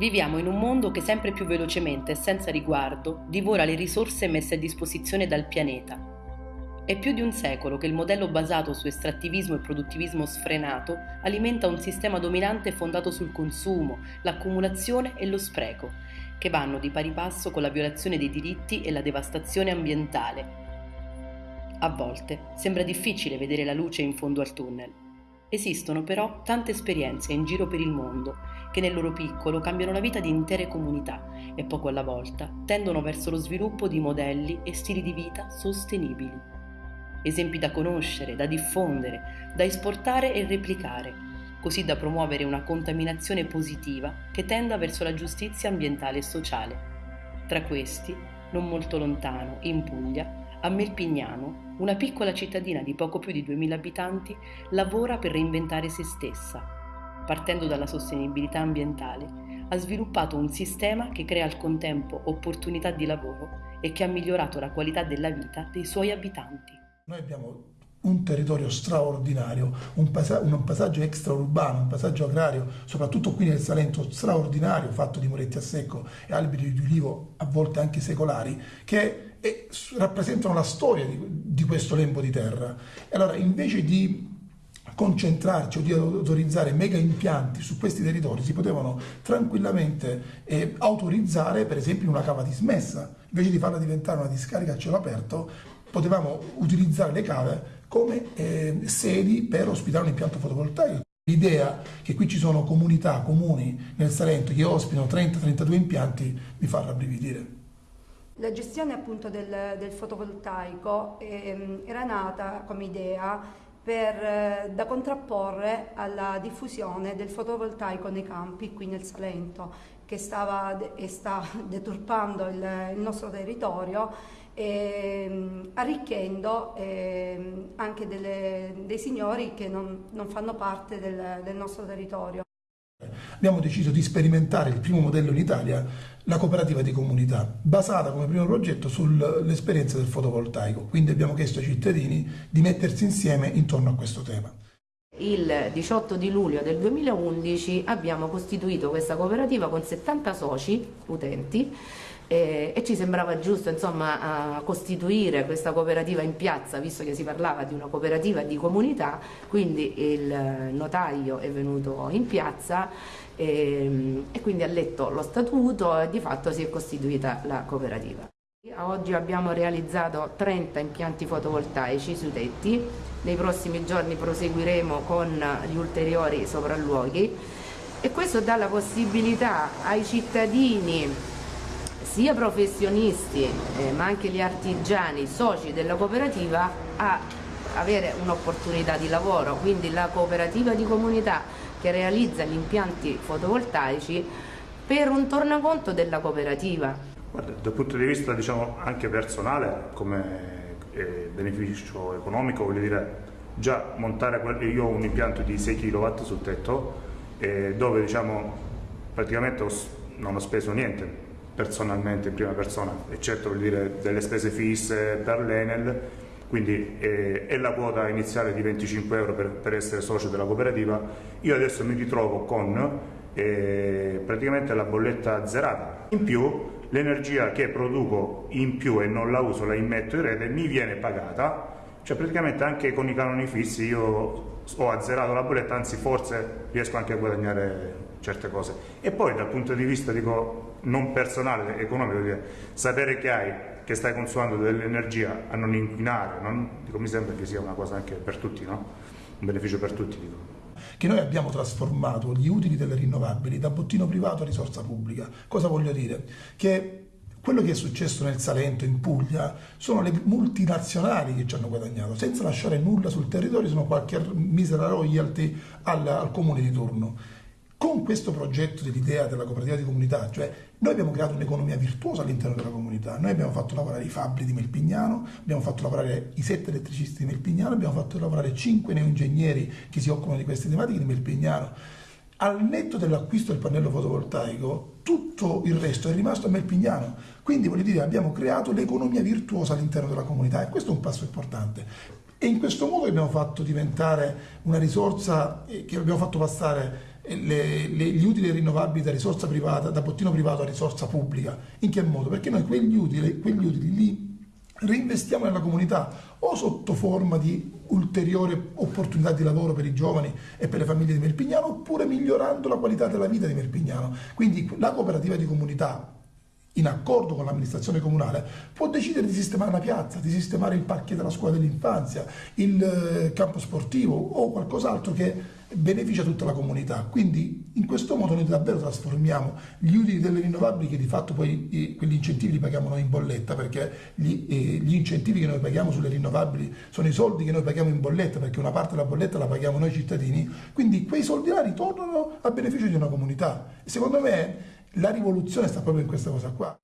Viviamo in un mondo che sempre più velocemente e senza riguardo divora le risorse messe a disposizione dal pianeta. È più di un secolo che il modello basato su estrattivismo e produttivismo sfrenato alimenta un sistema dominante fondato sul consumo, l'accumulazione e lo spreco, che vanno di pari passo con la violazione dei diritti e la devastazione ambientale. A volte sembra difficile vedere la luce in fondo al tunnel. Esistono però tante esperienze in giro per il mondo che nel loro piccolo cambiano la vita di intere comunità e poco alla volta tendono verso lo sviluppo di modelli e stili di vita sostenibili. Esempi da conoscere, da diffondere, da esportare e replicare, così da promuovere una contaminazione positiva che tenda verso la giustizia ambientale e sociale. Tra questi, non molto lontano, in Puglia, a Melpignano, una piccola cittadina di poco più di 2000 abitanti lavora per reinventare se stessa. Partendo dalla sostenibilità ambientale, ha sviluppato un sistema che crea al contempo opportunità di lavoro e che ha migliorato la qualità della vita dei suoi abitanti. Noi abbiamo un territorio straordinario, un, pasa un passaggio extraurbano, un passaggio agrario, soprattutto qui nel Salento, straordinario, fatto di muretti a secco e alberi di ulivo, a volte anche secolari, che e rappresentano la storia di, di questo lembo di terra. E allora invece di concentrarci o di autorizzare mega impianti su questi territori si potevano tranquillamente eh, autorizzare per esempio una cava dismessa. Invece di farla diventare una discarica a cielo aperto potevamo utilizzare le cave come eh, sedi per ospitare un impianto fotovoltaico. L'idea che qui ci sono comunità, comuni nel Salento che ospitano 30-32 impianti mi fa rabbrividire la gestione appunto del, del fotovoltaico eh, era nata come idea per, eh, da contrapporre alla diffusione del fotovoltaico nei campi qui nel Salento che stava e sta deturpando il, il nostro territorio eh, arricchendo eh, anche delle, dei signori che non, non fanno parte del, del nostro territorio. Abbiamo deciso di sperimentare il primo modello in Italia, la cooperativa di comunità, basata come primo progetto sull'esperienza del fotovoltaico. Quindi abbiamo chiesto ai cittadini di mettersi insieme intorno a questo tema. Il 18 di luglio del 2011 abbiamo costituito questa cooperativa con 70 soci utenti e, e ci sembrava giusto insomma, costituire questa cooperativa in piazza visto che si parlava di una cooperativa di comunità quindi il notaio è venuto in piazza e, e quindi ha letto lo statuto e di fatto si è costituita la cooperativa. Oggi abbiamo realizzato 30 impianti fotovoltaici sui tetti, nei prossimi giorni proseguiremo con gli ulteriori sopralluoghi. E questo dà la possibilità ai cittadini sia professionisti eh, ma anche gli artigiani, soci della cooperativa a avere un'opportunità di lavoro, quindi la cooperativa di comunità che realizza gli impianti fotovoltaici per un tornaconto della cooperativa. Guarda, dal punto di vista diciamo, anche personale, come eh, beneficio economico, voglio dire, già montare, io ho un impianto di 6 kW sul tetto, eh, dove diciamo, praticamente ho, non ho speso niente, personalmente in prima persona, eccetto dire, delle spese fisse per l'Enel, quindi è, è, la quota iniziale di 25 euro per, per, essere socio della cooperativa, io adesso mi ritrovo con eh, praticamente la bolletta zerata. In più l'energia che produco in più e non la uso, la immetto in rete, mi viene pagata, cioè praticamente anche con i canoni fissi io ho azzerato la bolletta, anzi forse riesco anche a guadagnare certe cose. E poi dal punto di vista dico, non personale, economico, dire, sapere che hai, che stai consumando dell'energia a non inquinare, non, dico, mi sembra che sia una cosa anche per tutti, no? un beneficio per tutti. Dico. Che noi abbiamo trasformato gli utili delle rinnovabili da bottino privato a risorsa pubblica. Cosa voglio dire? Che quello che è successo nel Salento, in Puglia, sono le multinazionali che ci hanno guadagnato, senza lasciare nulla sul territorio, sono qualche misera royalty al, al comune di turno. Con questo progetto dell'idea della cooperativa di comunità, cioè noi abbiamo creato un'economia virtuosa all'interno della comunità, noi abbiamo fatto lavorare i fabbri di Melpignano, abbiamo fatto lavorare i sette elettricisti di Melpignano, abbiamo fatto lavorare cinque neoingegneri che si occupano di queste tematiche di Melpignano. Al netto dell'acquisto del pannello fotovoltaico, tutto il resto è rimasto a Melpignano. Quindi voglio dire, abbiamo creato l'economia virtuosa all'interno della comunità e questo è un passo importante. E in questo modo abbiamo fatto diventare una risorsa che abbiamo fatto passare le, le, gli utili rinnovabili da risorsa privata, da bottino privato a risorsa pubblica. In che modo? Perché noi quegli utili, quegli utili li reinvestiamo nella comunità o sotto forma di ulteriore opportunità di lavoro per i giovani e per le famiglie di Merpignano oppure migliorando la qualità della vita di Merpignano. Quindi la cooperativa di comunità in accordo con l'amministrazione comunale, può decidere di sistemare una piazza, di sistemare il parquet della scuola dell'infanzia, il eh, campo sportivo o qualcos'altro che beneficia tutta la comunità. Quindi in questo modo noi davvero trasformiamo gli utili delle rinnovabili che di fatto poi quegli incentivi li paghiamo noi in bolletta perché gli, eh, gli, incentivi che noi paghiamo sulle rinnovabili sono i soldi che noi paghiamo in bolletta perché una parte della bolletta la paghiamo noi cittadini, quindi quei soldi là ritornano a beneficio di una comunità. secondo me la rivoluzione sta proprio in questa cosa qua.